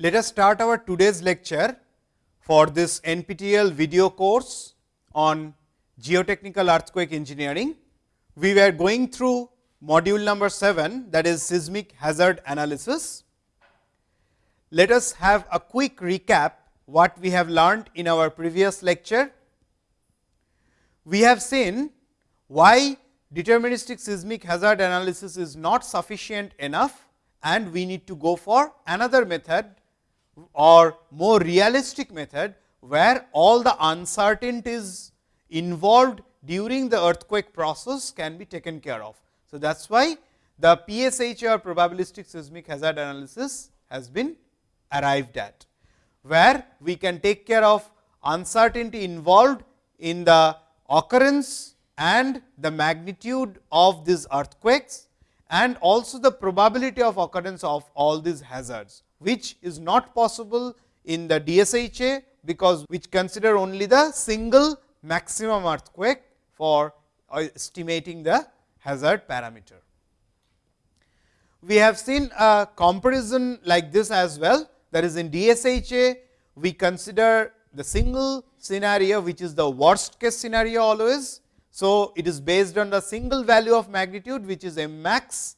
Let us start our today's lecture for this NPTEL video course on geotechnical earthquake engineering. We were going through module number 7 that is seismic hazard analysis. Let us have a quick recap what we have learned in our previous lecture. We have seen why deterministic seismic hazard analysis is not sufficient enough and we need to go for another method or more realistic method, where all the uncertainties involved during the earthquake process can be taken care of. So, that is why the PSH or probabilistic seismic hazard analysis has been arrived at, where we can take care of uncertainty involved in the occurrence and the magnitude of these earthquakes and also the probability of occurrence of all these hazards, which is not possible in the DSHA, because which consider only the single maximum earthquake for uh, estimating the hazard parameter. We have seen a comparison like this as well that is in DSHA we consider the single scenario which is the worst case scenario always. So, it is based on the single value of magnitude which is m max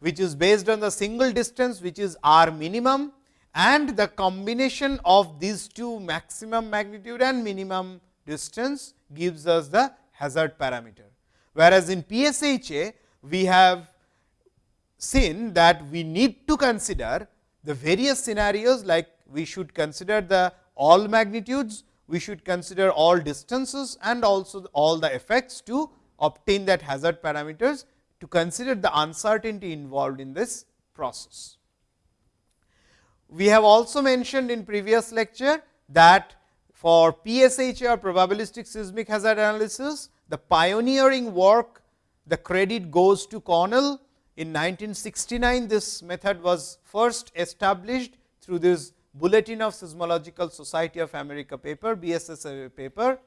which is based on the single distance which is r minimum and the combination of these two maximum magnitude and minimum distance gives us the hazard parameter. Whereas, in PSHA we have seen that we need to consider the various scenarios like we should consider the all magnitudes, we should consider all distances and also all the effects to obtain that hazard parameters to consider the uncertainty involved in this process. We have also mentioned in previous lecture that for PSH or probabilistic seismic hazard analysis, the pioneering work the credit goes to Cornell. In 1969, this method was first established through this Bulletin of Seismological Society of America paper, BSSA paper.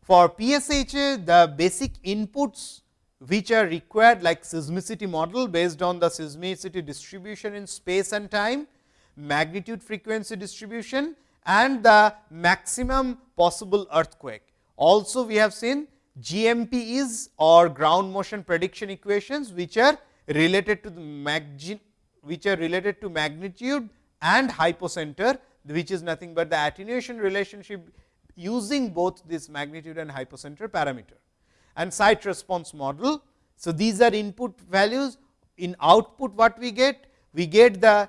For PSHA, the basic inputs which are required like seismicity model based on the seismicity distribution in space and time, magnitude frequency distribution and the maximum possible earthquake. Also we have seen GMPs or ground motion prediction equations, which are related to the which are related to magnitude and hypocenter, which is nothing but the attenuation relationship using both this magnitude and hypocenter parameter and site response model. So, these are input values in output what we get? We get the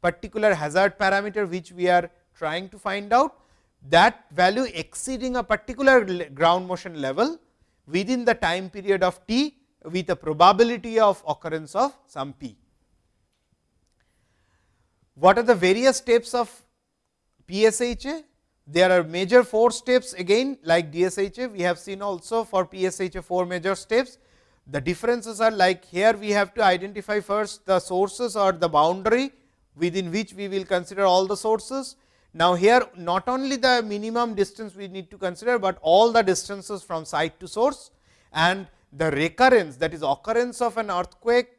particular hazard parameter which we are trying to find out that value exceeding a particular ground motion level within the time period of t with a probability of occurrence of some p. What are the various steps of PSHA? There are major four steps again like DSHA, we have seen also for PSHA four major steps. The differences are like here we have to identify first the sources or the boundary within which we will consider all the sources. Now, here not only the minimum distance we need to consider, but all the distances from site to source and the recurrence that is occurrence of an earthquake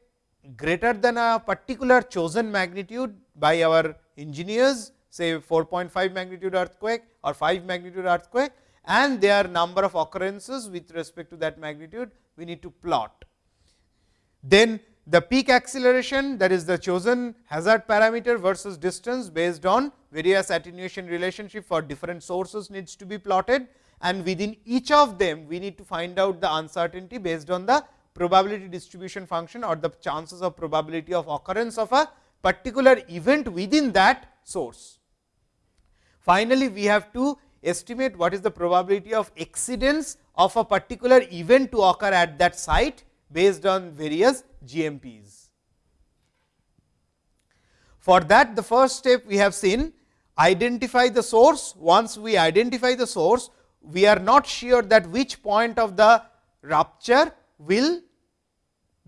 greater than a particular chosen magnitude by our engineers say 4.5 magnitude earthquake or 5 magnitude earthquake and their number of occurrences with respect to that magnitude we need to plot. Then the peak acceleration that is the chosen hazard parameter versus distance based on various attenuation relationship for different sources needs to be plotted and within each of them we need to find out the uncertainty based on the probability distribution function or the chances of probability of occurrence of a particular event within that source. Finally, we have to estimate what is the probability of exceedance of a particular event to occur at that site based on various GMPs. For that the first step we have seen identify the source. Once we identify the source, we are not sure that which point of the rupture will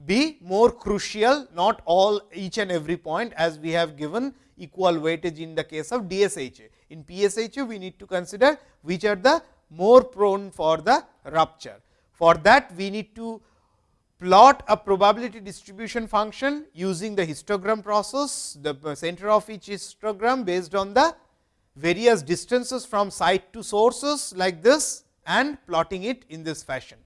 be more crucial, not all each and every point as we have given equal weightage in the case of DSHA. In PSHA, we need to consider which are the more prone for the rupture. For that, we need to plot a probability distribution function using the histogram process, the uh, center of each histogram based on the various distances from site to sources like this and plotting it in this fashion.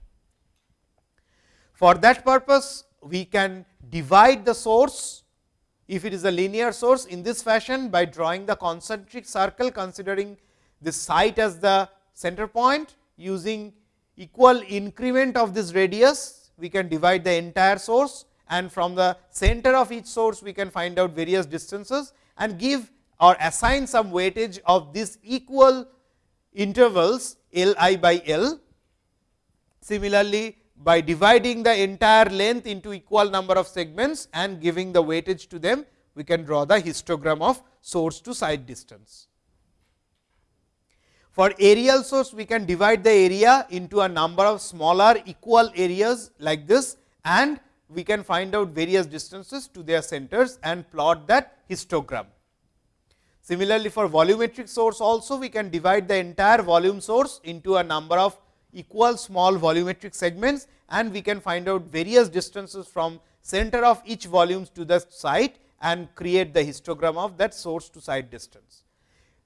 For that purpose, we can divide the source if it is a linear source in this fashion by drawing the concentric circle considering this site as the center point using equal increment of this radius we can divide the entire source and from the center of each source we can find out various distances and give or assign some weightage of this equal intervals L i by L. Similarly, by dividing the entire length into equal number of segments and giving the weightage to them, we can draw the histogram of source to site distance. For aerial source, we can divide the area into a number of smaller equal areas like this and we can find out various distances to their centers and plot that histogram. Similarly, for volumetric source also we can divide the entire volume source into a number of equal small volumetric segments and we can find out various distances from center of each volumes to the site and create the histogram of that source to site distance.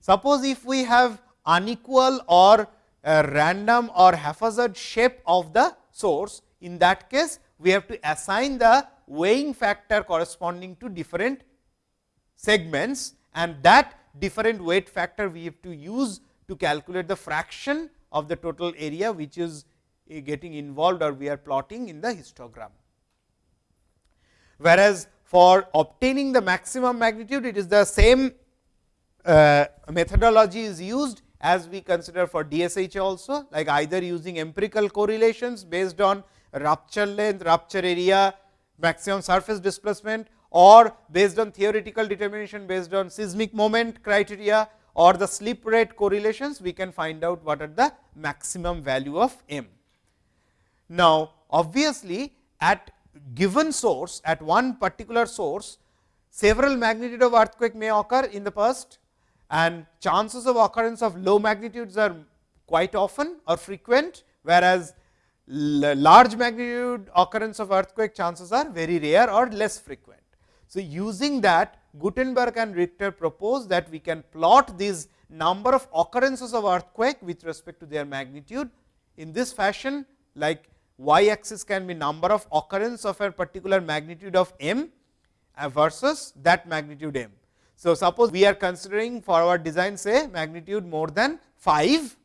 Suppose if we have unequal or uh, random or haphazard shape of the source, in that case we have to assign the weighing factor corresponding to different segments and that different weight factor we have to use to calculate the fraction of the total area, which is eh, getting involved or we are plotting in the histogram. Whereas, for obtaining the maximum magnitude, it is the same uh, methodology is used as we consider for DSH also, like either using empirical correlations based on rupture length, rupture area, maximum surface displacement or based on theoretical determination based on seismic moment criteria or the slip rate correlations, we can find out what are the maximum value of m. Now, obviously, at given source at one particular source, several magnitude of earthquake may occur in the past and chances of occurrence of low magnitudes are quite often or frequent, whereas large magnitude occurrence of earthquake chances are very rare or less frequent. So, using that Gutenberg and Richter proposed that we can plot these number of occurrences of earthquake with respect to their magnitude in this fashion like y axis can be number of occurrence of a particular magnitude of m versus that magnitude m. So, suppose we are considering for our design say magnitude more than 5,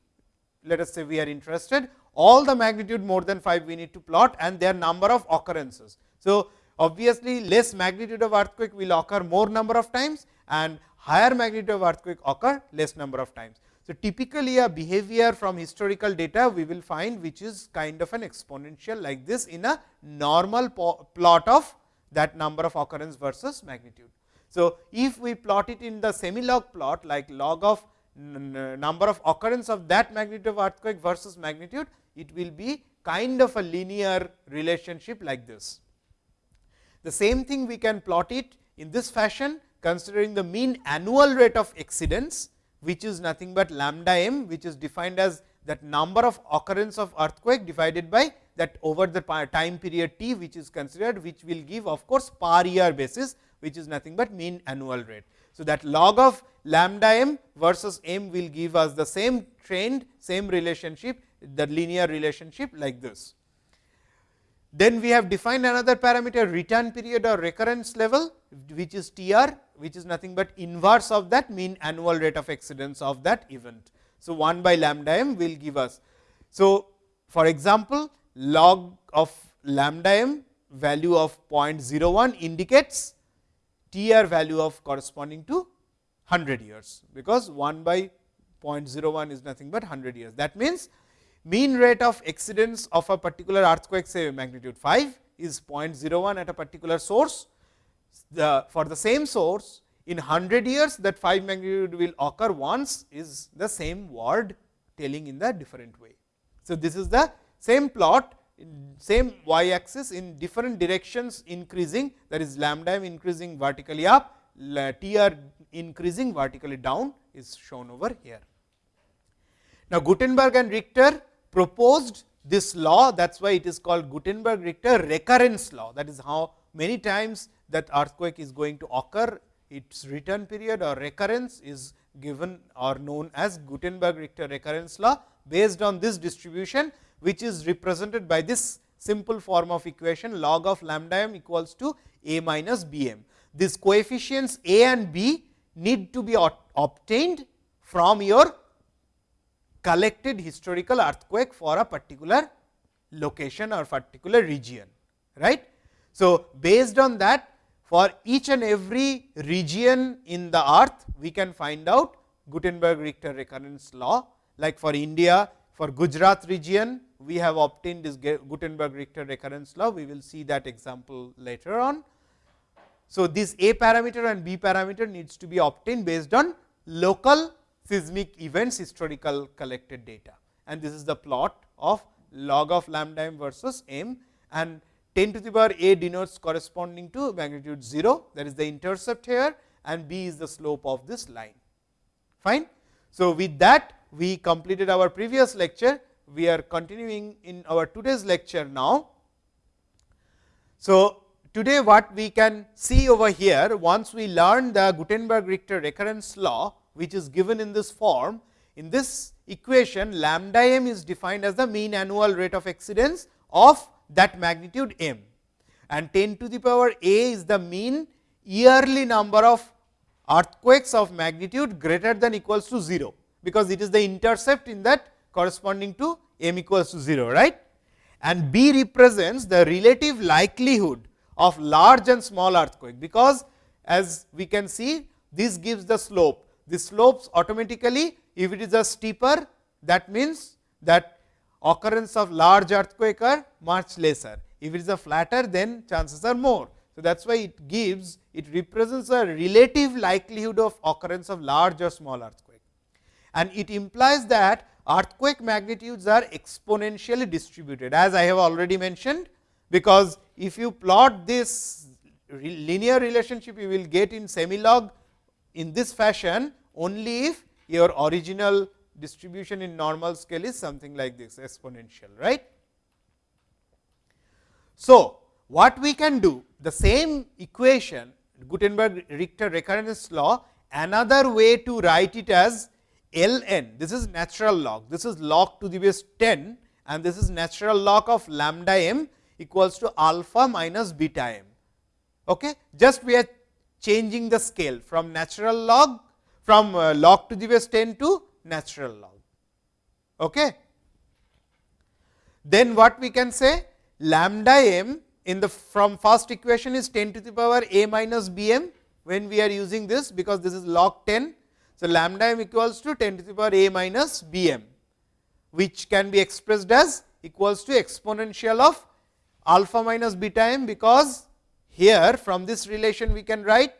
let us say we are interested all the magnitude more than 5 we need to plot and their number of occurrences. So, obviously less magnitude of earthquake will occur more number of times and higher magnitude of earthquake occur less number of times. So, typically a behavior from historical data we will find which is kind of an exponential like this in a normal plot of that number of occurrence versus magnitude. So, if we plot it in the semi log plot like log of number of occurrence of that magnitude of earthquake versus magnitude, it will be kind of a linear relationship like this. The same thing we can plot it in this fashion considering the mean annual rate of exceedance, which is nothing but lambda m, which is defined as that number of occurrence of earthquake divided by that over the time period t, which is considered, which will give of course, per year basis, which is nothing but mean annual rate. So, that log of lambda m versus m will give us the same trend, same relationship, the linear relationship like this. Then we have defined another parameter return period or recurrence level, which is T r, which is nothing but inverse of that mean annual rate of exceedance of that event. So, 1 by lambda m will give us. So, for example, log of lambda m value of 0.01 indicates T r value of corresponding to 100 years, because 1 by 0.01 is nothing but 100 years. That means, mean rate of exceedance of a particular earthquake say magnitude 5 is 0.01 at a particular source. The, for the same source in 100 years that 5 magnitude will occur once is the same word telling in the different way. So, this is the same plot same y axis in different directions increasing that is lambda m increasing vertically up, T r increasing vertically down is shown over here. Now, Gutenberg and Richter proposed this law that is why it is called Gutenberg Richter recurrence law that is how many times that earthquake is going to occur its return period or recurrence is given or known as Gutenberg Richter recurrence law based on this distribution which is represented by this simple form of equation log of lambda m equals to a minus b m. These coefficients a and b need to be obtained from your collected historical earthquake for a particular location or particular region. right? So, based on that for each and every region in the earth, we can find out Gutenberg Richter recurrence law. Like for India, for Gujarat region, we have obtained this Gutenberg Richter recurrence law. We will see that example later on. So, this A parameter and B parameter needs to be obtained based on local seismic events historical collected data and this is the plot of log of lambda m versus m and 10 to the power a denotes corresponding to magnitude 0 that is the intercept here and b is the slope of this line. Fine. So, with that we completed our previous lecture, we are continuing in our today's lecture now. So, today what we can see over here once we learn the Gutenberg Richter recurrence law which is given in this form. In this equation lambda m is defined as the mean annual rate of exceedance of that magnitude m and 10 to the power a is the mean yearly number of earthquakes of magnitude greater than equals to 0, because it is the intercept in that corresponding to m equals to 0. right? And b represents the relative likelihood of large and small earthquake, because as we can see this gives the slope. The slopes automatically if it is a steeper that means that occurrence of large earthquake are much lesser. If it is a flatter then chances are more. So, that is why it gives it represents a relative likelihood of occurrence of large or small earthquake. And it implies that earthquake magnitudes are exponentially distributed as I have already mentioned, because if you plot this linear relationship you will get in semi log in this fashion only if your original distribution in normal scale is something like this exponential. right? So, what we can do the same equation Gutenberg Richter recurrence law another way to write it as L n this is natural log this is log to the base 10 and this is natural log of lambda m equals to alpha minus beta m. Okay? Just we are changing the scale from natural log from uh, log to the base 10 to natural log. Okay. Then what we can say lambda m in the from first equation is 10 to the power a minus b m when we are using this because this is log 10. So, lambda m equals to 10 to the power a minus b m which can be expressed as equals to exponential of alpha minus beta m because here from this relation we can write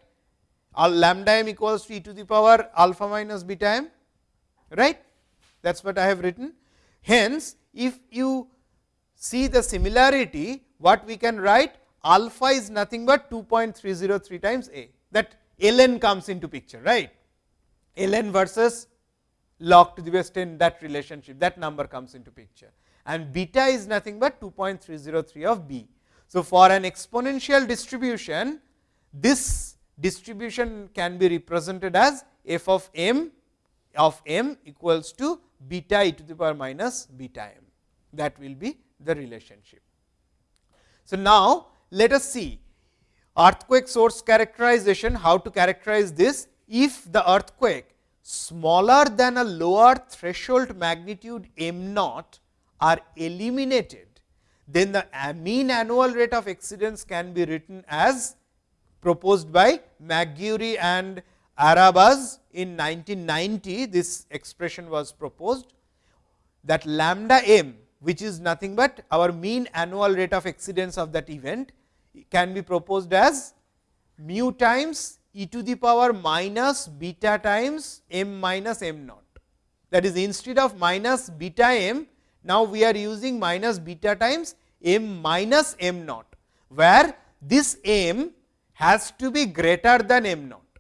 lambda m equals to e to the power alpha minus beta m right that is what I have written. Hence, if you see the similarity what we can write alpha is nothing but 2.303 times a that ln comes into picture right ln versus log to the base 10 that relationship that number comes into picture and beta is nothing but 2.303 of b. So, for an exponential distribution this distribution can be represented as f of m of m equals to beta e to the power minus beta m that will be the relationship. So, now let us see earthquake source characterization how to characterize this if the earthquake smaller than a lower threshold magnitude m naught are eliminated then the mean annual rate of exceedance can be written as proposed by McGuire and Arabasz in 1990 this expression was proposed that lambda m which is nothing but our mean annual rate of exceedance of that event can be proposed as mu times e to the power minus beta times m minus m naught. That is instead of minus beta m, now we are using minus beta times m minus m naught, where this m has to be greater than m naught.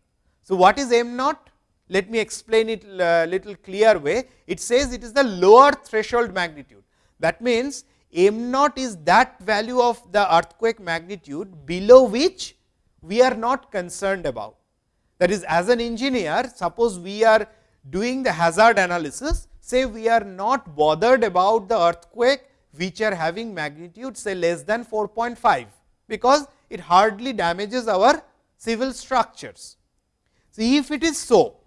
So, what is m naught? Let me explain it a little clear way. It says it is the lower threshold magnitude. That means, m naught is that value of the earthquake magnitude below which we are not concerned about. That is as an engineer, suppose we are doing the hazard analysis, say we are not bothered about the earthquake which are having magnitude say less than 4.5, because it hardly damages our civil structures. So, if it is so,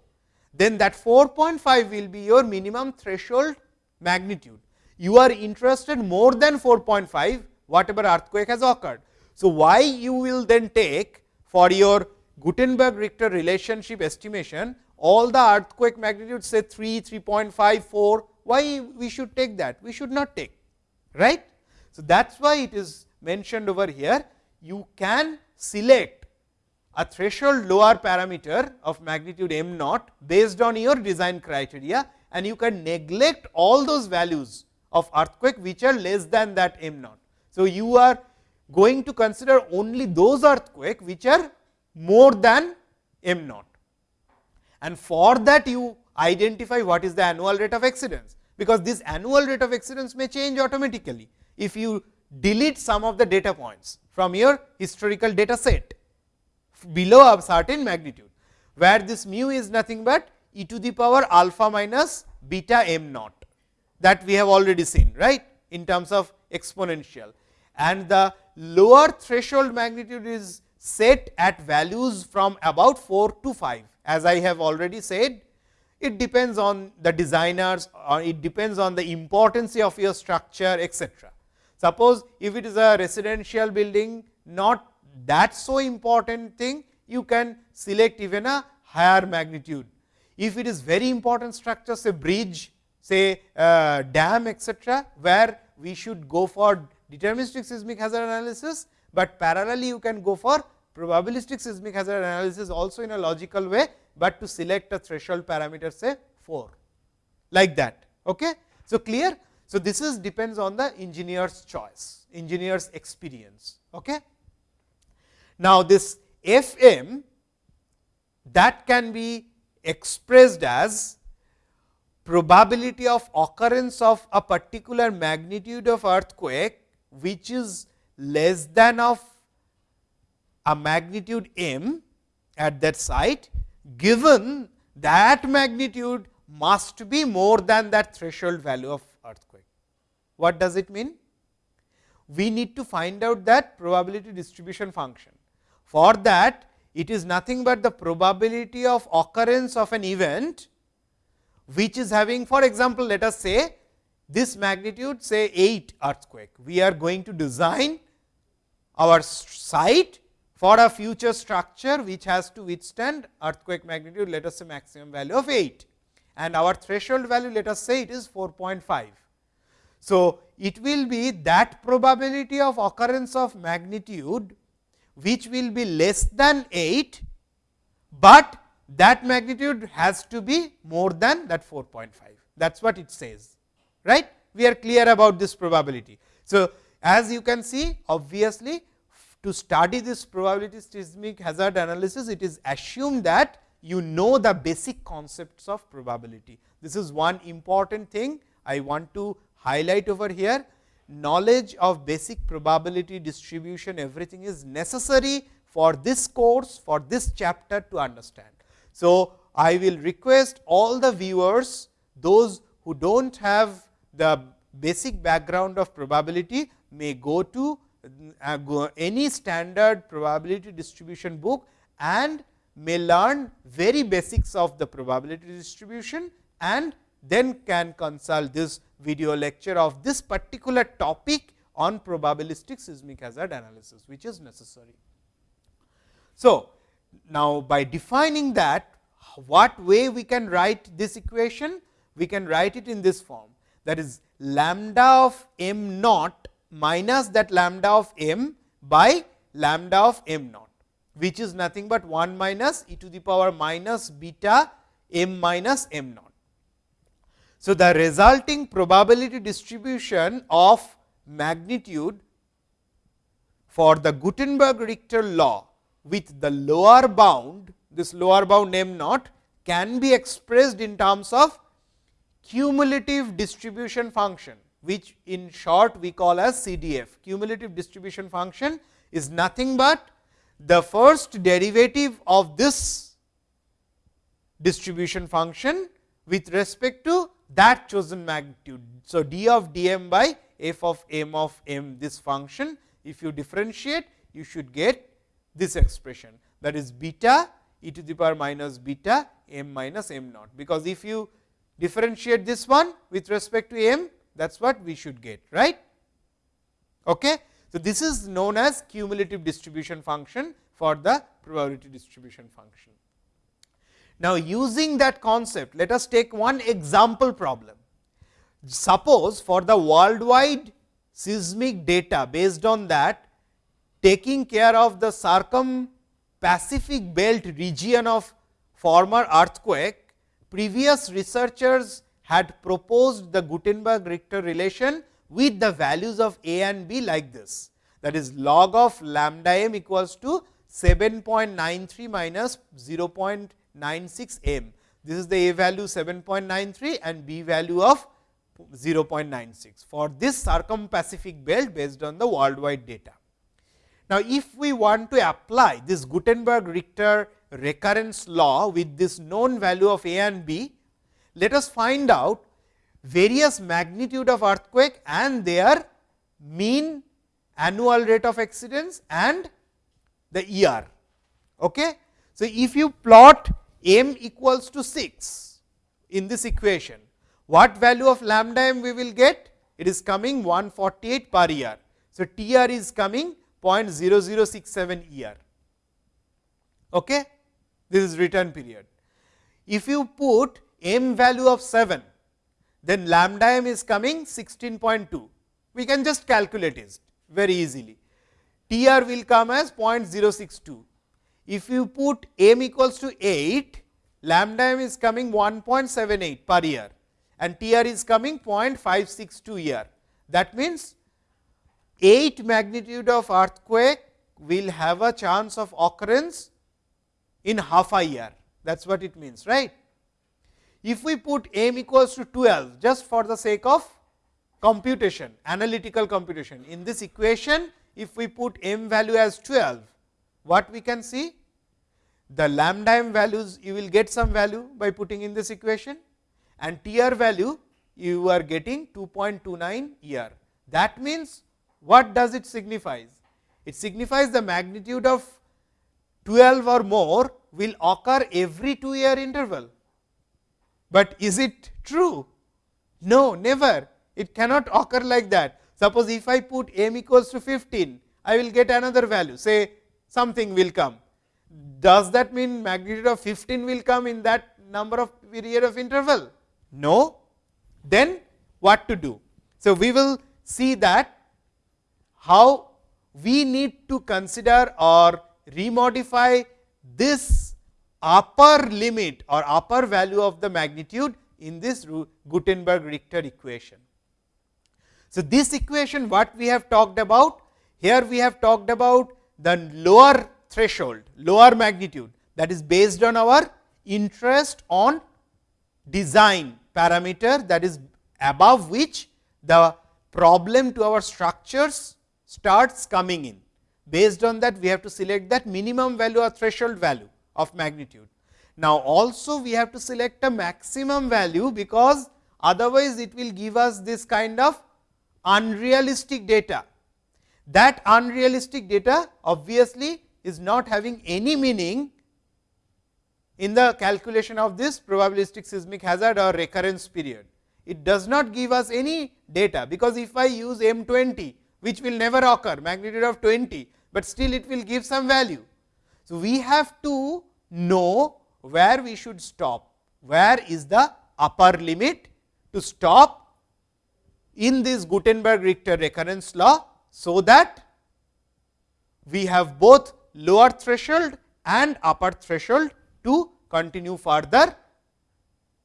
then that 4.5 will be your minimum threshold magnitude. You are interested more than 4.5 whatever earthquake has occurred. So, why you will then take for your Gutenberg Richter relationship estimation all the earthquake magnitude say 3, 3.5, 4, why we should take that? We should not take, right. So, that is why it is mentioned over here, you can select a threshold lower parameter of magnitude m naught based on your design criteria and you can neglect all those values of earthquake which are less than that m naught. So, you are going to consider only those earthquake which are more than m naught and for that you identify what is the annual rate of exceedance, because this annual rate of exceedance may change automatically, if you delete some of the data points from your historical data set below a certain magnitude, where this mu is nothing but e to the power alpha minus beta m naught that we have already seen right in terms of exponential and the lower threshold magnitude is set at values from about 4 to 5 as I have already said, it depends on the designers or it depends on the importance of your structure etc. Suppose, if it is a residential building not that so important thing, you can select even a higher magnitude. If it is very important structure say bridge, say uh, dam etc., where we should go for deterministic seismic hazard analysis, but parallelly you can go for probabilistic seismic hazard analysis also in a logical way, but to select a threshold parameter say 4 like that. Okay? So, clear? So, this is depends on the engineer's choice, engineer's experience. Okay? Now, this F m that can be expressed as probability of occurrence of a particular magnitude of earthquake, which is less than of a magnitude m at that site, given that magnitude must be more than that threshold value of. What does it mean? We need to find out that probability distribution function. For that, it is nothing but the probability of occurrence of an event, which is having for example, let us say this magnitude say 8 earthquake. We are going to design our site for a future structure which has to withstand earthquake magnitude let us say maximum value of 8 and our threshold value let us say it is 4.5. So, it will be that probability of occurrence of magnitude which will be less than 8, but that magnitude has to be more than that 4.5 that is what it says right. We are clear about this probability. So, as you can see obviously to study this probability seismic hazard analysis, it is assumed that you know the basic concepts of probability. This is one important thing I want to highlight over here. Knowledge of basic probability distribution everything is necessary for this course for this chapter to understand. So, I will request all the viewers those who do not have the basic background of probability may go to uh, any standard probability distribution book and may learn very basics of the probability distribution and then can consult this video lecture of this particular topic on probabilistic seismic hazard analysis, which is necessary. So, now by defining that what way we can write this equation? We can write it in this form that is lambda of m naught minus that lambda of m by lambda of m naught, which is nothing but 1 minus e to the power minus beta m minus m naught. So, the resulting probability distribution of magnitude for the Gutenberg Richter law with the lower bound, this lower bound m naught can be expressed in terms of cumulative distribution function which in short we call as CDF. Cumulative distribution function is nothing but the first derivative of this distribution function with respect to that chosen magnitude. So, d of d m by f of m of m this function if you differentiate you should get this expression that is beta e to the power minus beta m minus m naught, because if you differentiate this one with respect to m that is what we should get right. Okay. So, this is known as cumulative distribution function for the probability distribution function. Now, using that concept let us take one example problem. Suppose for the worldwide seismic data based on that taking care of the circum Pacific belt region of former earthquake, previous researchers had proposed the Gutenberg-Richter relation with the values of a and b like this. That is log of lambda m equals to 7.93 minus 0.96 m. This is the a value 7.93 and b value of 0.96 for this circum-Pacific belt based on the worldwide data. Now, if we want to apply this Gutenberg-Richter recurrence law with this known value of a and b, let us find out various magnitude of earthquake and their mean annual rate of exceedance and the year. Okay? So, if you plot m equals to 6 in this equation, what value of lambda m we will get? It is coming 148 per year. So, T r is coming 0.0067 year. Okay? This is return period. If you put m value of 7, then lambda m is coming 16.2. We can just calculate it very easily. T r will come as 0.062. If you put m equals to 8, lambda m is coming 1.78 per year and T r is coming 0.562 year. That means, 8 magnitude of earthquake will have a chance of occurrence in half a year that is what it means right. If we put m equals to 12 just for the sake of computation analytical computation in this equation if we put m value as 12 what we can see the lambda m values you will get some value by putting in this equation and T r value you are getting 2.29 year. That means, what does it signifies? It signifies the magnitude of 12 or more will occur every 2 year interval. But is it true? No, never. It cannot occur like that. Suppose, if I put m equals to 15, I will get another value, say something will come. Does that mean magnitude of 15 will come in that number of period of interval? No, then what to do? So, we will see that how we need to consider or remodify this upper limit or upper value of the magnitude in this Gutenberg-Richter equation. So, this equation what we have talked about, here we have talked about the lower threshold, lower magnitude that is based on our interest on design parameter that is above which the problem to our structures starts coming in. Based on that we have to select that minimum value or threshold value of magnitude. Now, also we have to select a maximum value, because otherwise it will give us this kind of unrealistic data. That unrealistic data obviously is not having any meaning in the calculation of this probabilistic seismic hazard or recurrence period. It does not give us any data, because if I use M 20 which will never occur magnitude of 20, but still it will give some value. So, we have to know where we should stop, where is the upper limit to stop in this Gutenberg Richter recurrence law. So, that we have both lower threshold and upper threshold to continue further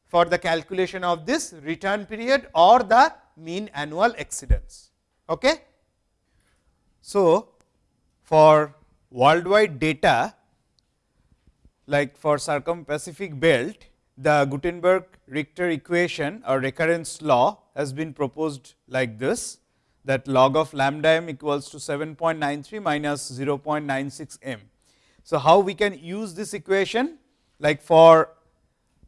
for the calculation of this return period or the mean annual exceedance. Okay. So, for worldwide data like for circum Pacific belt the Gutenberg Richter equation or recurrence law has been proposed like this that log of lambda m equals to 7.93 minus 0.96 m. So, how we can use this equation like for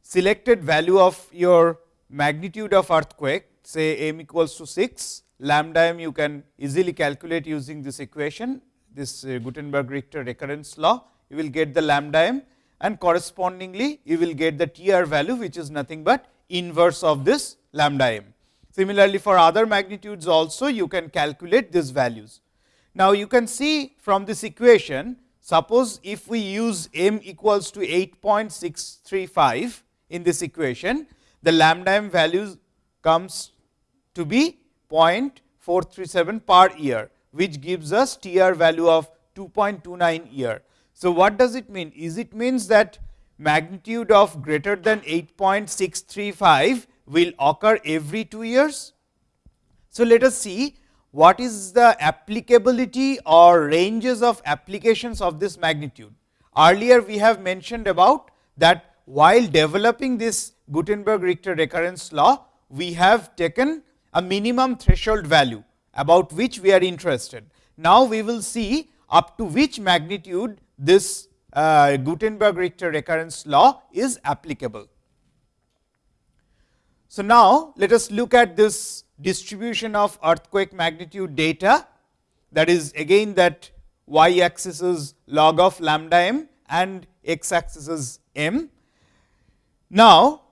selected value of your magnitude of earthquake say m equals to 6 lambda m you can easily calculate using this equation this uh, Gutenberg Richter recurrence law you will get the lambda m and correspondingly you will get the TR value which is nothing but inverse of this lambda m. Similarly, for other magnitudes also you can calculate these values. Now, you can see from this equation suppose if we use m equals to 8.635 in this equation the lambda m values comes to be 0.437 per year which gives us TR value of 2.29 year. So, what does it mean? Is it means that magnitude of greater than 8.635 will occur every 2 years. So, let us see what is the applicability or ranges of applications of this magnitude. Earlier we have mentioned about that while developing this Gutenberg Richter recurrence law, we have taken a minimum threshold value about which we are interested. Now, we will see up to which magnitude this uh, Gutenberg Richter recurrence law is applicable. So, now let us look at this distribution of earthquake magnitude data that is again that y axis is log of lambda m and x axis is m. Now,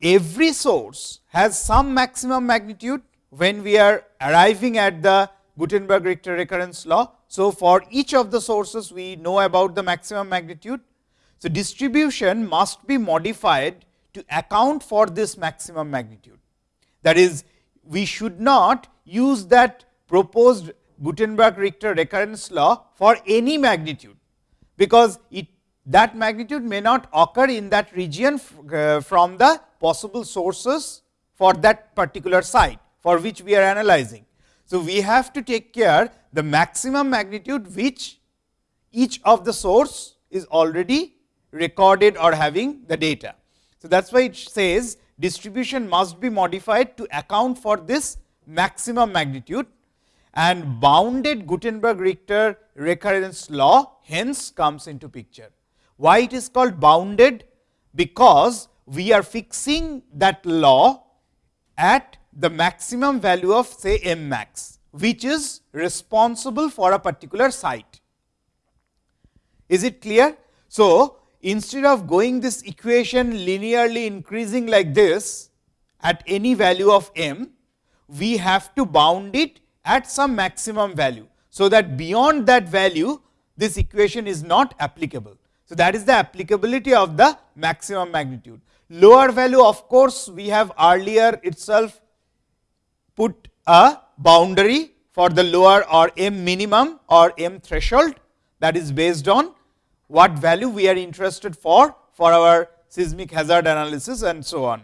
every source has some maximum magnitude when we are arriving at the Gutenberg Richter recurrence law. So, for each of the sources we know about the maximum magnitude. So, distribution must be modified to account for this maximum magnitude. That is, we should not use that proposed Gutenberg Richter recurrence law for any magnitude, because it that magnitude may not occur in that region uh, from the possible sources for that particular site for which we are analyzing. So, we have to take care the maximum magnitude which each of the source is already recorded or having the data. So, that is why it says distribution must be modified to account for this maximum magnitude and bounded Gutenberg Richter recurrence law hence comes into picture. Why it is called bounded? Because we are fixing that law at the maximum value of say m max, which is responsible for a particular site. Is it clear? So, instead of going this equation linearly increasing like this at any value of m, we have to bound it at some maximum value. So, that beyond that value this equation is not applicable. So, that is the applicability of the maximum magnitude. Lower value of course, we have earlier itself put a boundary for the lower or m minimum or m threshold that is based on what value we are interested for, for our seismic hazard analysis and so on.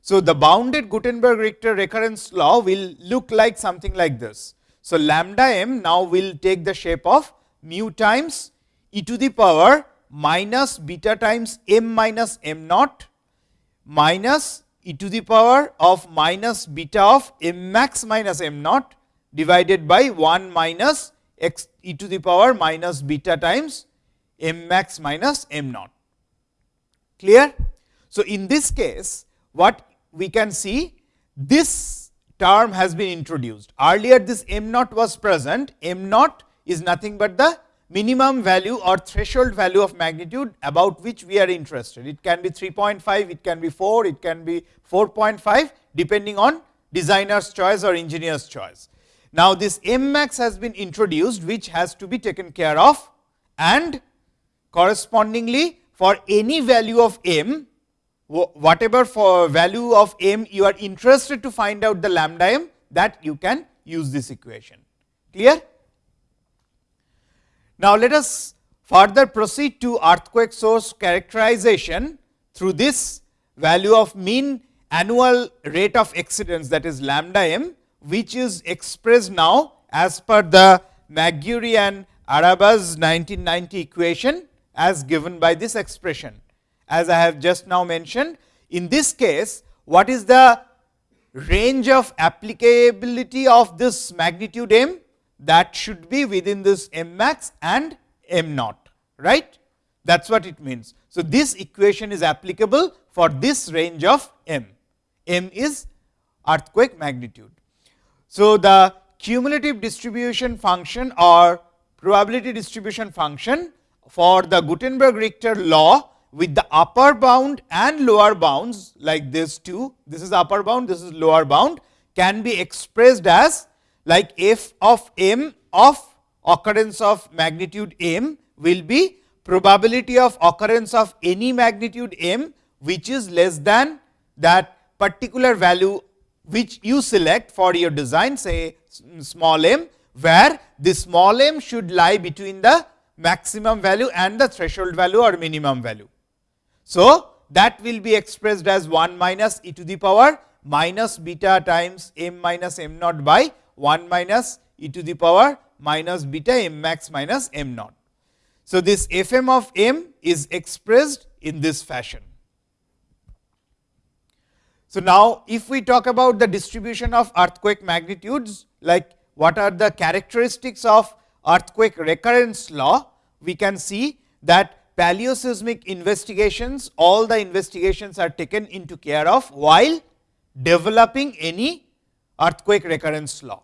So, the bounded Gutenberg Richter recurrence law will look like something like this. So, lambda m now will take the shape of mu times e to the power minus beta times m minus m naught minus e to the power of minus beta of m max minus m naught divided by 1 minus x e to the power minus beta times m max minus m naught. Clear? So, in this case what we can see this term has been introduced. Earlier this m naught was present, m naught is nothing but the minimum value or threshold value of magnitude about which we are interested. It can be 3.5, it can be 4, it can be 4.5 depending on designer's choice or engineer's choice. Now, this m max has been introduced which has to be taken care of and correspondingly for any value of m, whatever for value of m you are interested to find out the lambda m that you can use this equation. Clear? Now, let us further proceed to earthquake source characterization through this value of mean annual rate of exceedance that is lambda m, which is expressed now as per the McGuire and Arabasz 1990 equation as given by this expression as I have just now mentioned. In this case, what is the range of applicability of this magnitude m? That should be within this m max and m naught, right? That is what it means. So, this equation is applicable for this range of m. m is earthquake magnitude. So, the cumulative distribution function or probability distribution function for the Gutenberg Richter law with the upper bound and lower bounds like this two, this is upper bound, this is lower bound can be expressed as like f of m of occurrence of magnitude m will be probability of occurrence of any magnitude m which is less than that particular value which you select for your design say small m, where the small m should lie between the maximum value and the threshold value or minimum value. So, that will be expressed as 1 minus e to the power minus beta times m minus m naught by 1 minus e to the power minus beta m max minus m naught. So, this f m of m is expressed in this fashion. So, now if we talk about the distribution of earthquake magnitudes like what are the characteristics of earthquake recurrence law, we can see that paleoseismic investigations, all the investigations are taken into care of while developing any earthquake recurrence law.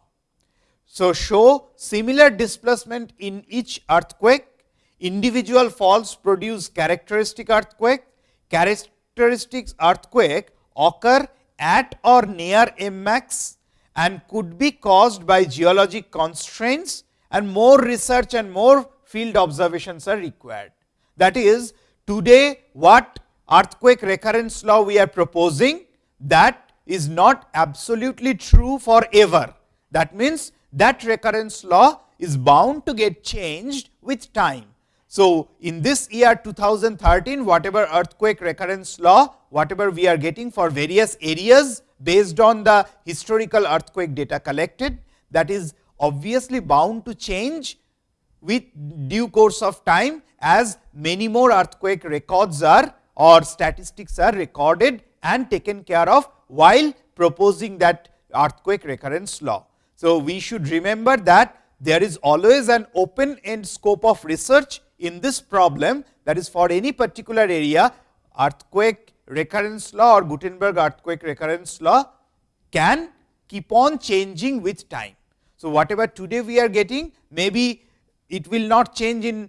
So, show similar displacement in each earthquake, individual faults produce characteristic earthquake, characteristics earthquake occur at or near M max and could be caused by geologic constraints and more research and more field observations are required. That is today what earthquake recurrence law we are proposing that is not absolutely true forever. That means, that recurrence law is bound to get changed with time. So, in this year 2013 whatever earthquake recurrence law whatever we are getting for various areas based on the historical earthquake data collected that is obviously bound to change with due course of time as many more earthquake records are or statistics are recorded and taken care of while proposing that earthquake recurrence law. So, we should remember that there is always an open end scope of research in this problem that is for any particular area earthquake recurrence law or Gutenberg earthquake recurrence law can keep on changing with time. So, whatever today we are getting maybe it will not change in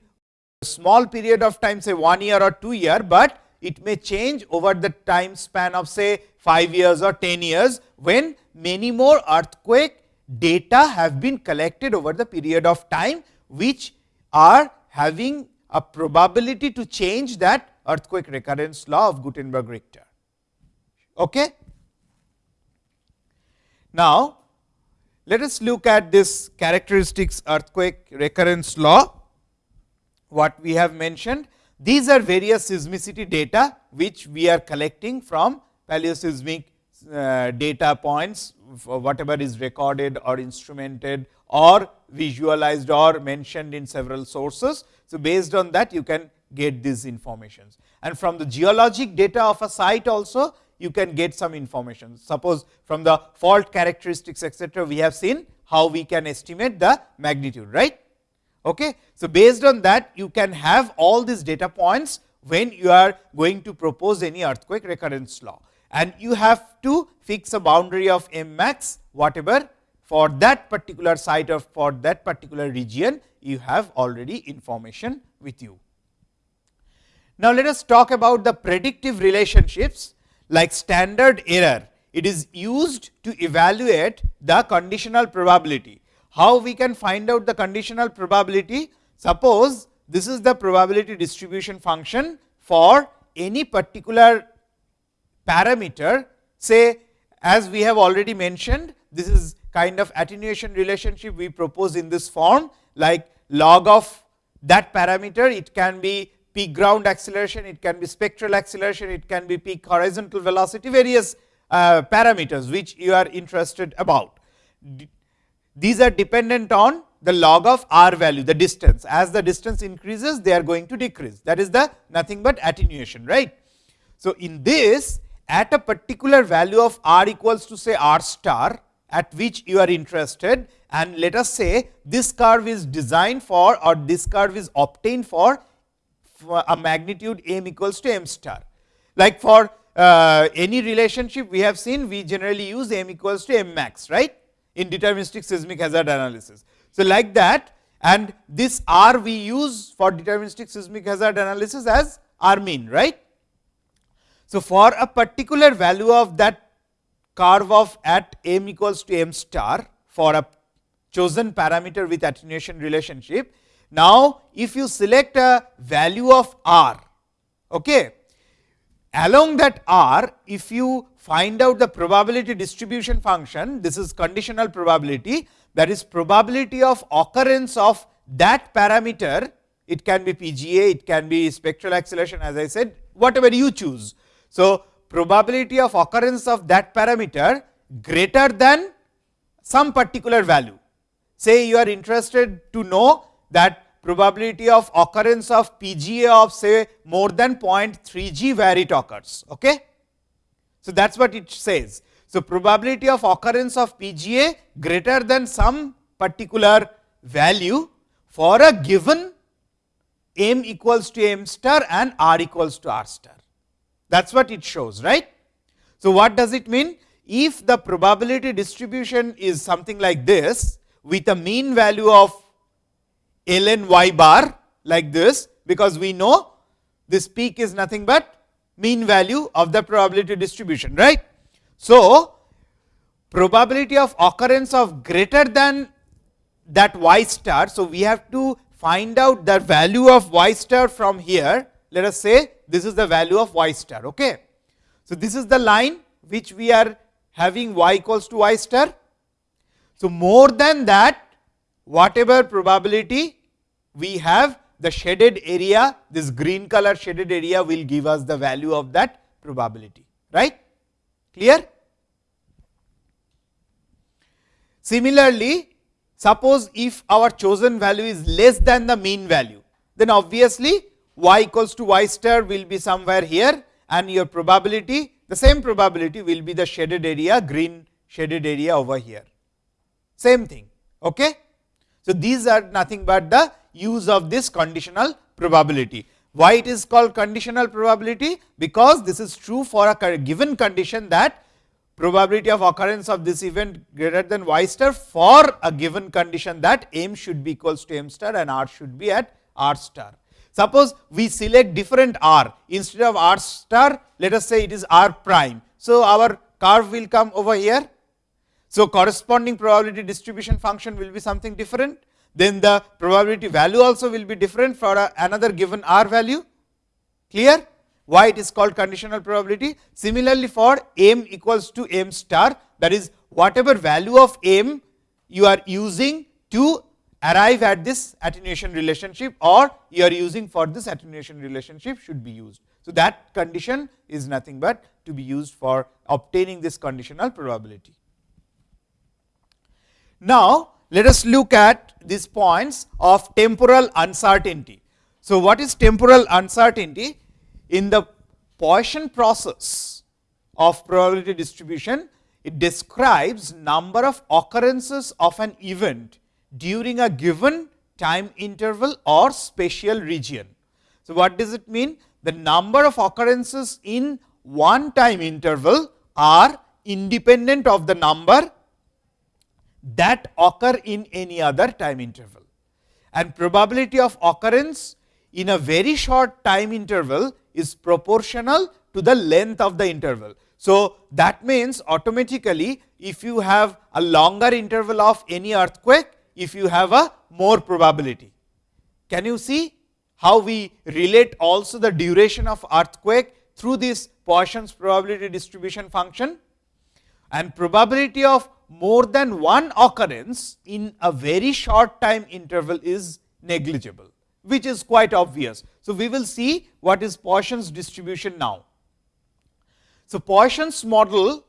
a small period of time say 1 year or 2 year, but it may change over the time span of say 5 years or 10 years, when many more earthquake data have been collected over the period of time, which are having a probability to change that earthquake recurrence law of Gutenberg Richter. Okay? Now, let us look at this characteristics earthquake recurrence law what we have mentioned. These are various seismicity data, which we are collecting from paleoseismic uh, data points whatever is recorded or instrumented or visualized or mentioned in several sources. So, based on that you can get these informations and from the geologic data of a site also you can get some information. Suppose from the fault characteristics etc., we have seen how we can estimate the magnitude right. Okay. So, based on that you can have all these data points when you are going to propose any earthquake recurrence law and you have to fix a boundary of m max whatever for that particular site or for that particular region you have already information with you. Now, let us talk about the predictive relationships like standard error. It is used to evaluate the conditional probability how we can find out the conditional probability? Suppose this is the probability distribution function for any particular parameter say as we have already mentioned this is kind of attenuation relationship we propose in this form like log of that parameter it can be peak ground acceleration, it can be spectral acceleration, it can be peak horizontal velocity various uh, parameters which you are interested about. These are dependent on the log of r value the distance. As the distance increases they are going to decrease. That is the nothing but attenuation right. So, in this at a particular value of r equals to say r star at which you are interested and let us say this curve is designed for or this curve is obtained for a magnitude m equals to m star. Like for uh, any relationship we have seen we generally use m equals to m max right in deterministic seismic hazard analysis. So, like that and this r we use for deterministic seismic hazard analysis as r mean right. So, for a particular value of that curve of at m equals to m star for a chosen parameter with attenuation relationship. Now, if you select a value of r, okay, along that r, if you find out the probability distribution function, this is conditional probability, that is probability of occurrence of that parameter, it can be PGA, it can be spectral acceleration as I said, whatever you choose. So, probability of occurrence of that parameter greater than some particular value. Say you are interested to know that probability of occurrence of PGA of say more than 0.3 g where it occurs. Okay? So, that is what it says. So, probability of occurrence of PGA greater than some particular value for a given m equals to m star and r equals to r star that is what it shows right. So, what does it mean? If the probability distribution is something like this with a mean value of ln y bar like this, because we know this peak is nothing but mean value of the probability distribution right. So, probability of occurrence of greater than that y star. So, we have to find out the value of y star from here let us say this is the value of y star. Okay. So, this is the line which we are having y equals to y star. So, more than that whatever probability we have the shaded area this green color shaded area will give us the value of that probability right clear. Similarly, suppose if our chosen value is less than the mean value then obviously y equals to y star will be somewhere here and your probability the same probability will be the shaded area green shaded area over here same thing. Okay? So, these are nothing but the use of this conditional probability. Why it is called conditional probability? Because this is true for a given condition that probability of occurrence of this event greater than y star for a given condition that m should be equals to m star and r should be at r star. Suppose we select different r instead of r star let us say it is r prime. So, our curve will come over here. So, corresponding probability distribution function will be something different then the probability value also will be different for another given r value clear why it is called conditional probability. Similarly, for m equals to m star that is whatever value of m you are using to arrive at this attenuation relationship or you are using for this attenuation relationship should be used. So, that condition is nothing but to be used for obtaining this conditional probability. Now, let us look at these points of temporal uncertainty. So, what is temporal uncertainty? In the Poisson process of probability distribution, it describes number of occurrences of an event during a given time interval or spatial region. So, what does it mean? The number of occurrences in one time interval are independent of the number that occur in any other time interval. And probability of occurrence in a very short time interval is proportional to the length of the interval. So, that means automatically if you have a longer interval of any earthquake, if you have a more probability. Can you see how we relate also the duration of earthquake through this Poisson's probability distribution function and probability of more than one occurrence in a very short time interval is negligible, which is quite obvious. So, we will see what is Poisson's distribution now. So, Poisson's model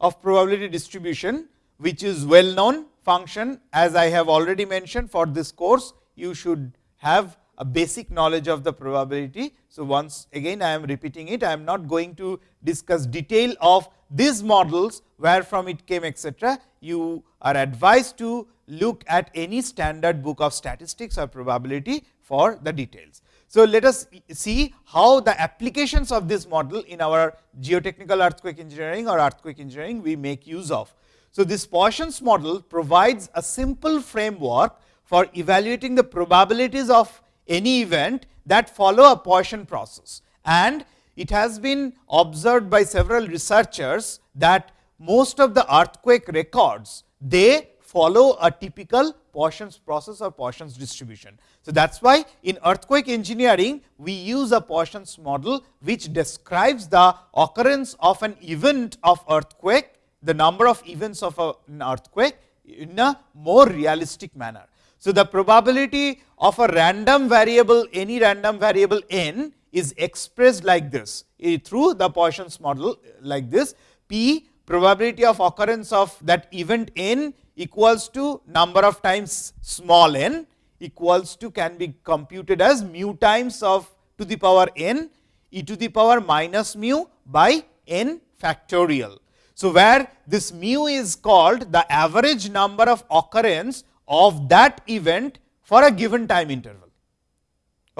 of probability distribution, which is well known function as I have already mentioned for this course, you should have a basic knowledge of the probability. So, once again I am repeating it, I am not going to discuss detail of these models, where from it came etc. You are advised to look at any standard book of statistics or probability for the details. So, let us see how the applications of this model in our geotechnical earthquake engineering or earthquake engineering we make use of. So, this Poisson's model provides a simple framework for evaluating the probabilities of any event that follow a Poisson process. And it has been observed by several researchers that most of the earthquake records, they follow a typical Poisson's process or Poisson's distribution. So, that is why in earthquake engineering, we use a Poisson's model, which describes the occurrence of an event of earthquake, the number of events of an earthquake in a more realistic manner. So, the probability of a random variable, any random variable n is expressed like this eh, through the Poisson's model like this p probability of occurrence of that event n equals to number of times small n equals to can be computed as mu times of to the power n e to the power minus mu by n factorial. So, where this mu is called the average number of occurrence of that event for a given time interval.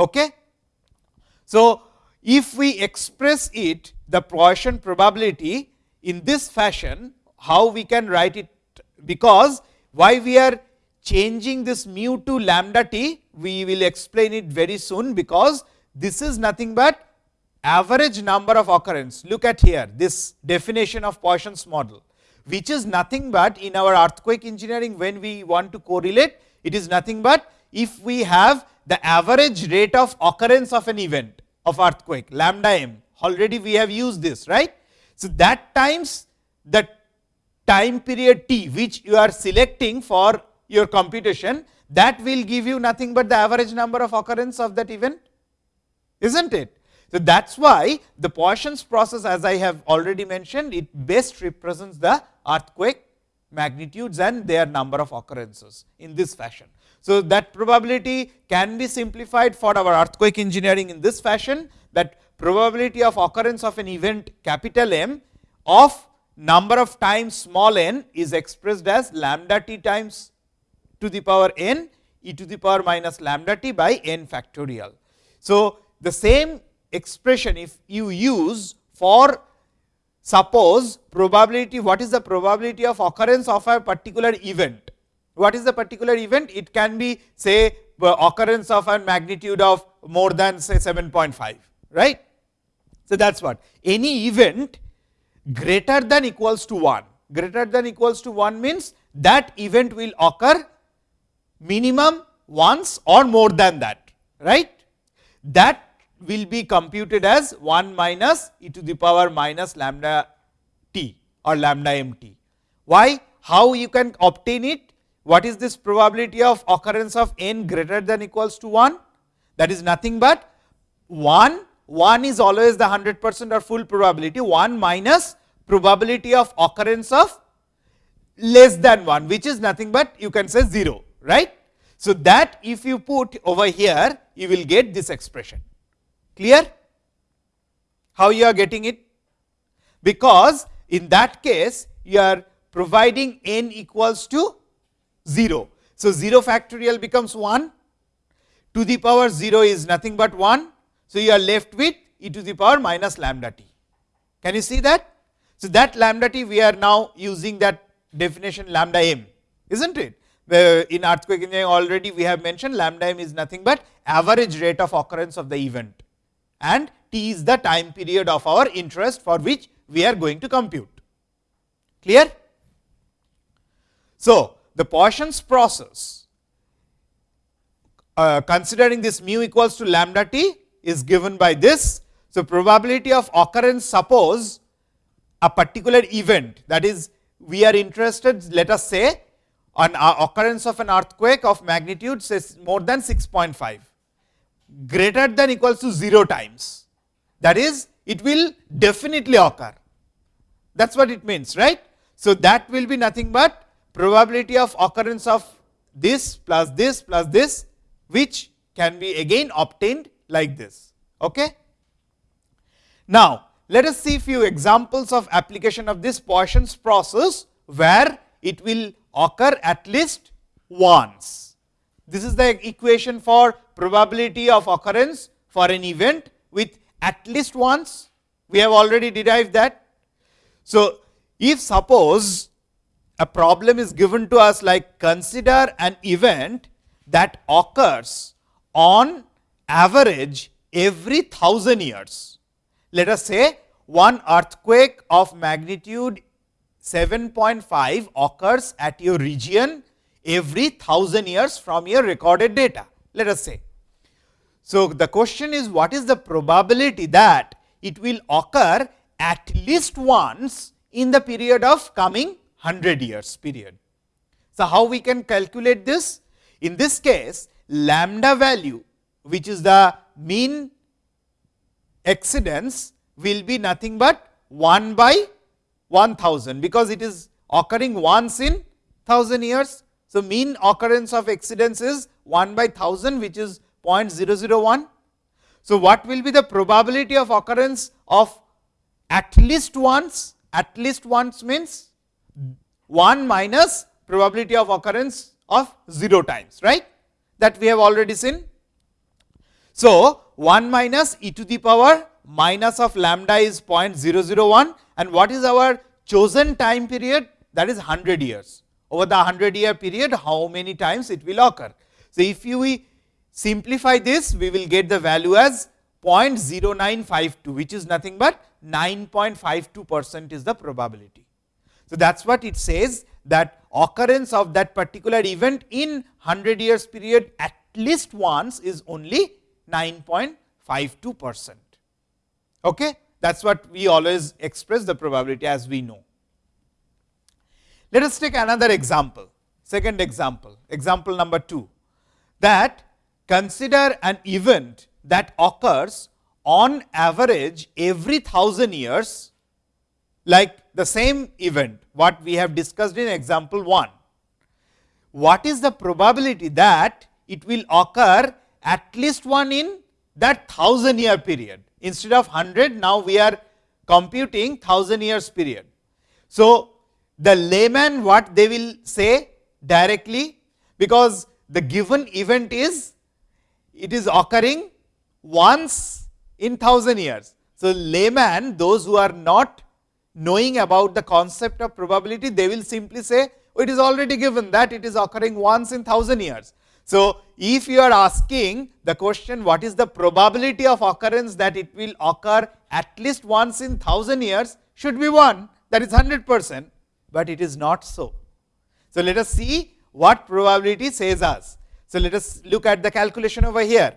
Okay? So, if we express it the Poisson probability in this fashion, how we can write it because why we are changing this mu to lambda t, we will explain it very soon, because this is nothing but average number of occurrence. Look at here this definition of Poisson's model which is nothing but in our earthquake engineering when we want to correlate, it is nothing but if we have the average rate of occurrence of an event of earthquake lambda m already we have used this right. So, that times the time period t which you are selecting for your computation that will give you nothing but the average number of occurrence of that event is not it. So, that is why the Poisson's process as I have already mentioned it best represents the earthquake magnitudes and their number of occurrences in this fashion. So, that probability can be simplified for our earthquake engineering in this fashion that probability of occurrence of an event capital M of number of times small n is expressed as lambda t times to the power n e to the power minus lambda t by n factorial. So, the same expression if you use for suppose probability what is the probability of occurrence of a particular event. What is the particular event? It can be say occurrence of a magnitude of more than say 7.5 right. So, that is what any event greater than equals to 1 greater than equals to 1 means that event will occur minimum once or more than that right. That will be computed as 1 minus e to the power minus lambda t or lambda m t. Why? How you can obtain it? What is this probability of occurrence of n greater than equals to 1? That is nothing but 1, 1 is always the 100 percent or full probability, 1 minus probability of occurrence of less than 1, which is nothing but you can say 0, right. So, that if you put over here, you will get this expression. Clear? How you are getting it? Because in that case, you are providing n equals to 0. So, 0 factorial becomes 1, to the power 0 is nothing but 1. So, you are left with e to the power minus lambda t. Can you see that? So, that lambda t we are now using that definition lambda m, is not it? in earthquake engineering already we have mentioned lambda m is nothing but average rate of occurrence of the event and t is the time period of our interest for which we are going to compute. Clear? So, the Poisson's process uh, considering this mu equals to lambda t is given by this. So, probability of occurrence suppose a particular event that is we are interested let us say on occurrence of an earthquake of magnitude says more than 6.5 greater than equals to 0 times. That is, it will definitely occur. That is what it means, right. So, that will be nothing but probability of occurrence of this plus this plus this, which can be again obtained like this. Okay? Now, let us see few examples of application of this Poisson's process, where it will occur at least once. This is the equation for probability of occurrence for an event with at least once. We have already derived that. So, if suppose a problem is given to us like consider an event that occurs on average every thousand years. Let us say one earthquake of magnitude 7.5 occurs at your region every thousand years from your recorded data, let us say. So, the question is what is the probability that it will occur at least once in the period of coming 100 years period. So, how we can calculate this? In this case, lambda value which is the mean exceedance will be nothing but 1 by 1000, because it is occurring once in 1000 years. So, mean occurrence of exceedance is 1 by 1000 which is 0.001. So, what will be the probability of occurrence of at least once? At least once means 1 minus probability of occurrence of 0 times, right? That we have already seen. So, 1 minus e to the power minus of lambda is 0.001 and what is our chosen time period? That is 100 years. Over the 100 year period, how many times it will occur? So, if you simplify this, we will get the value as 0.0952, which is nothing but 9.52 percent is the probability. So, that is what it says that occurrence of that particular event in 100 years period at least once is only 9.52 percent. Okay? That is what we always express the probability as we know. Let us take another example, second example, example number 2, that consider an event that occurs on average every 1000 years like the same event what we have discussed in example 1. What is the probability that it will occur at least one in that 1000 year period instead of 100 now we are computing 1000 years period. So, the layman what they will say directly because the given event is it is occurring once in 1000 years. So, layman those who are not knowing about the concept of probability, they will simply say oh, it is already given that it is occurring once in 1000 years. So, if you are asking the question what is the probability of occurrence that it will occur at least once in 1000 years should be 1 that is 100 percent, but it is not so. So, let us see what probability says us. So, let us look at the calculation over here.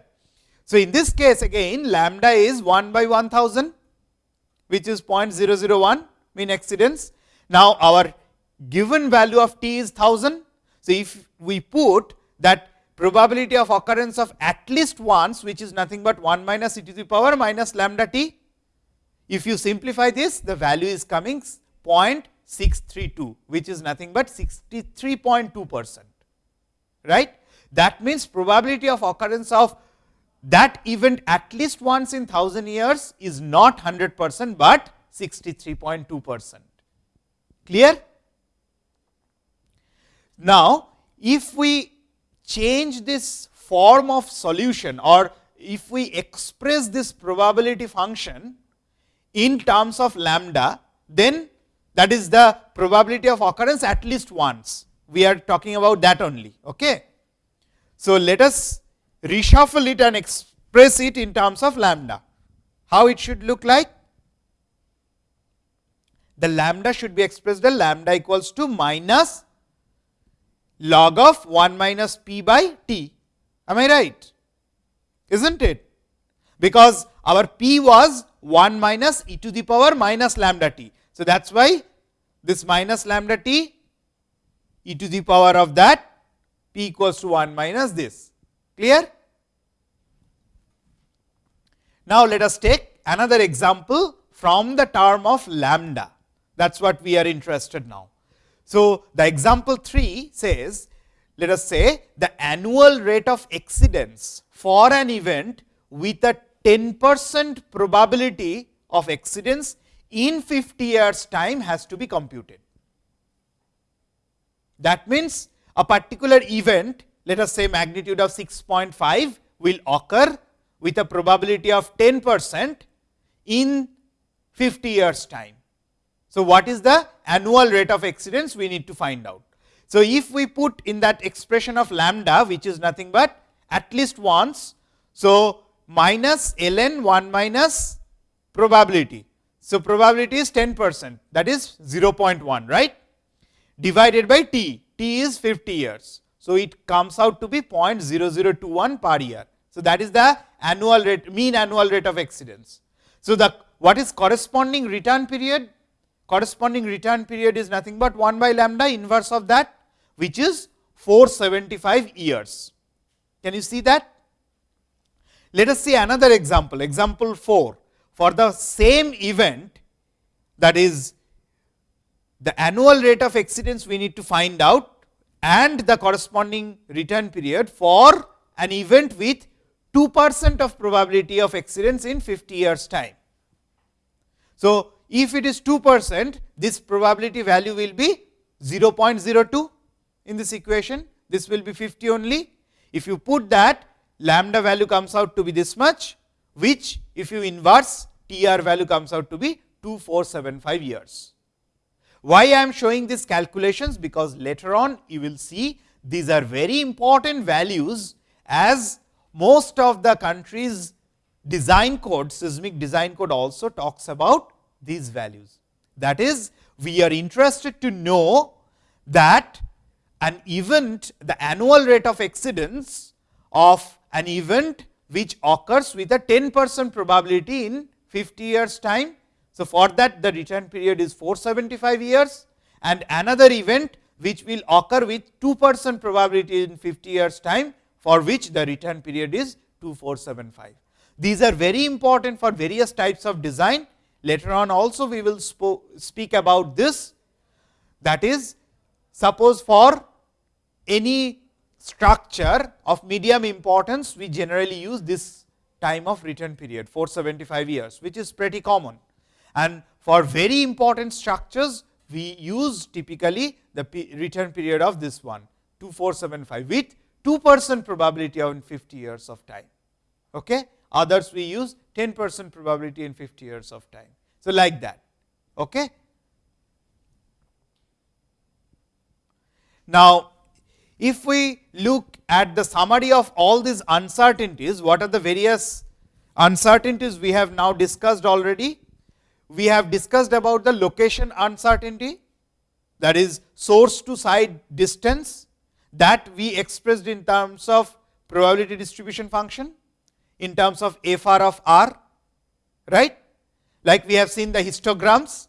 So, in this case again lambda is 1 by 1000 which is 0.001 mean exceedance. Now, our given value of t is 1000. So, if we put that probability of occurrence of at least once which is nothing but 1 minus e to the power minus lambda t. If you simplify this the value is coming 0.632 which is nothing but 63.2 percent right. That means, probability of occurrence of that event at least once in 1000 years is not 100 percent, but 63.2 percent. Clear? Now, if we change this form of solution or if we express this probability function in terms of lambda, then that is the probability of occurrence at least once. We are talking about that only. Okay. So, let us reshuffle it and express it in terms of lambda. How it should look like? The lambda should be expressed as lambda equals to minus log of 1 minus p by t. Am I right? Isn't it? Because our p was 1 minus e to the power minus lambda t. So, that is why this minus lambda t e to the power of that p equals to 1 minus this. Clear? Now, let us take another example from the term of lambda. That is what we are interested now. So, the example 3 says, let us say the annual rate of exceedance for an event with a 10 percent probability of exceedance in 50 years time has to be computed. That means, a particular event let us say magnitude of 6.5 will occur with a probability of 10 percent in 50 years time. So, what is the annual rate of exceedance we need to find out. So, if we put in that expression of lambda which is nothing but at least once. So, minus ln 1 minus probability. So, probability is 10 percent that is 0.1 right divided by t, t is 50 years. So, it comes out to be 0.0021 per year. So, that is the annual rate mean annual rate of exceedance. So, the what is corresponding return period? Corresponding return period is nothing but 1 by lambda inverse of that which is 475 years. Can you see that? Let us see another example, example 4 for the same event that is the annual rate of exceedance we need to find out and the corresponding return period for an event with 2 percent of probability of exceedance in 50 years time. So, if it is 2 percent, this probability value will be 0.02 in this equation, this will be 50 only. If you put that lambda value comes out to be this much, which if you inverse TR value comes out to be 2475 years. Why I am showing these calculations? Because later on you will see these are very important values as most of the countries design code, seismic design code also talks about these values. That is, we are interested to know that an event, the annual rate of exceedance of an event which occurs with a 10 percent probability in 50 years time. So, for that the return period is 475 years and another event which will occur with 2 percent probability in 50 years time for which the return period is 2475. These are very important for various types of design. Later on also we will speak about this that is suppose for any structure of medium importance we generally use this time of return period 475 years which is pretty common and for very important structures we use typically the return period of this one 2475 with 2 percent probability of in 50 years of time. Okay? Others we use 10 percent probability in 50 years of time. So, like that. Okay? Now, if we look at the summary of all these uncertainties, what are the various uncertainties we have now discussed already? We have discussed about the location uncertainty that is source to site distance that we expressed in terms of probability distribution function in terms of f r of r right like we have seen the histograms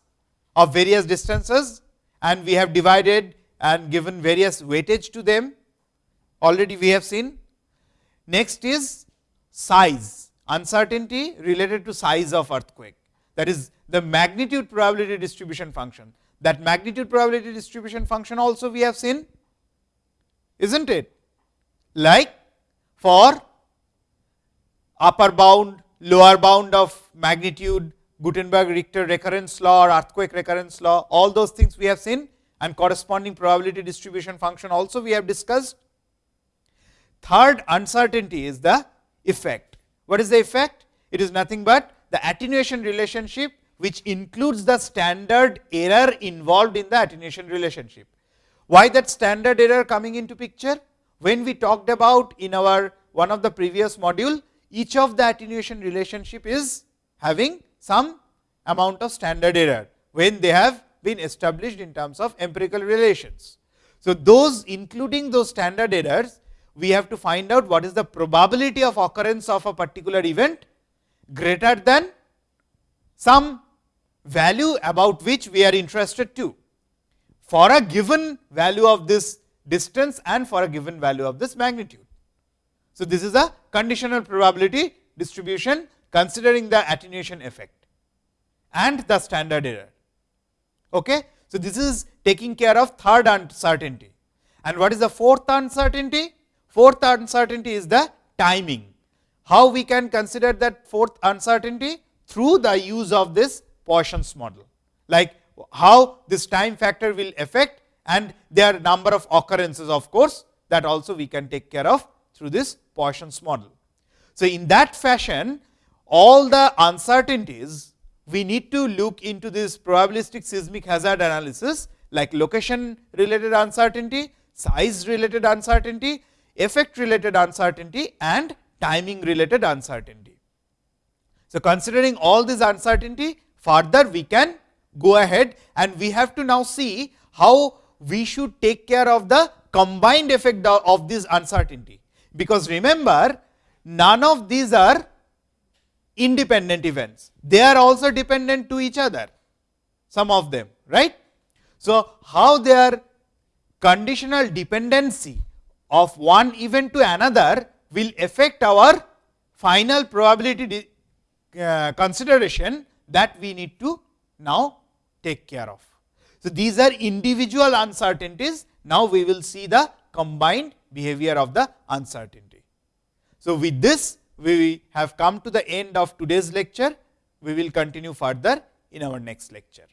of various distances and we have divided and given various weightage to them already we have seen. Next is size uncertainty related to size of earthquake. That is the magnitude probability distribution function. That magnitude probability distribution function also we have seen is not it? Like for upper bound lower bound of magnitude Gutenberg Richter recurrence law or earthquake recurrence law all those things we have seen and corresponding probability distribution function also we have discussed. Third uncertainty is the effect. What is the effect? It is nothing but the attenuation relationship which includes the standard error involved in the attenuation relationship. Why that standard error coming into picture? When we talked about in our one of the previous module, each of the attenuation relationship is having some amount of standard error, when they have been established in terms of empirical relations. So, those including those standard errors, we have to find out what is the probability of occurrence of a particular event greater than some value about which we are interested to for a given value of this distance and for a given value of this magnitude. So, this is a conditional probability distribution considering the attenuation effect and the standard error. Okay? So, this is taking care of third uncertainty. And what is the fourth uncertainty? Fourth uncertainty is the timing. how we can consider that fourth uncertainty through the use of this Poisson's model, like how this time factor will affect and there are number of occurrences of course, that also we can take care of through this Poisson's model. So, in that fashion all the uncertainties we need to look into this probabilistic seismic hazard analysis like location related uncertainty, size related uncertainty, effect related uncertainty and timing related uncertainty. So, considering all these uncertainty further we can go ahead and we have to now see how we should take care of the combined effect of this uncertainty. Because remember none of these are independent events, they are also dependent to each other some of them right. So, how their conditional dependency of one event to another will affect our final probability uh, consideration that we need to now take care of. So, these are individual uncertainties. Now, we will see the combined behavior of the uncertainty. So, with this we have come to the end of today's lecture. We will continue further in our next lecture.